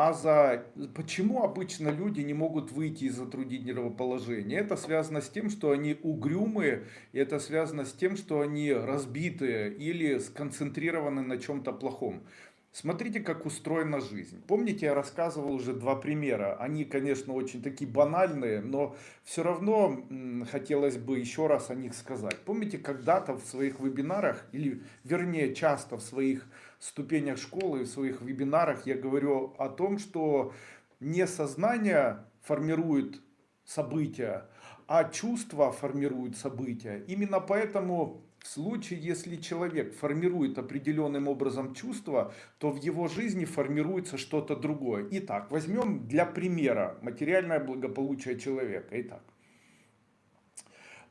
а за почему обычно люди не могут выйти из затруднительного положения. Это связано с тем, что они угрюмые, и это связано с тем, что они разбитые или сконцентрированы на чем-то плохом. Смотрите, как устроена жизнь. Помните, я рассказывал уже два примера. Они, конечно, очень такие банальные, но все равно хотелось бы еще раз о них сказать. Помните, когда-то в своих вебинарах, или вернее часто в своих ступенях школы, в своих вебинарах я говорю о том, что не сознание формирует события, а чувства формируют события. Именно поэтому в случае, если человек формирует определенным образом чувства, то в его жизни формируется что-то другое. Итак, возьмем для примера материальное благополучие человека. Итак,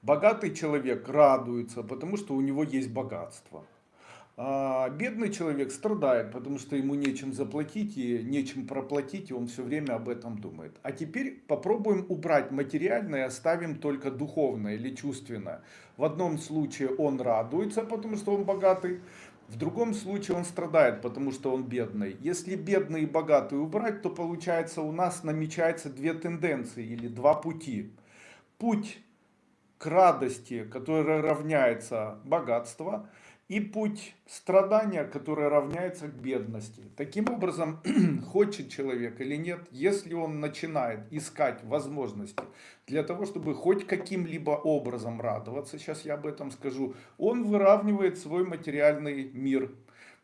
богатый человек радуется, потому что у него есть богатство. А бедный человек страдает, потому что ему нечем заплатить и нечем проплатить, и он все время об этом думает. А теперь попробуем убрать материальное, оставим только духовное или чувственное. В одном случае он радуется, потому что он богатый, в другом случае он страдает, потому что он бедный. Если бедный и богатый убрать, то получается у нас намечается две тенденции или два пути. Путь к радости, который равняется богатству, и путь страдания, который равняется к бедности. Таким образом, хочет человек или нет, если он начинает искать возможности для того, чтобы хоть каким-либо образом радоваться, сейчас я об этом скажу, он выравнивает свой материальный мир.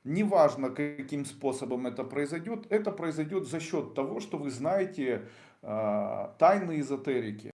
Неважно, каким способом это произойдет, это произойдет за счет того, что вы знаете э, тайны эзотерики.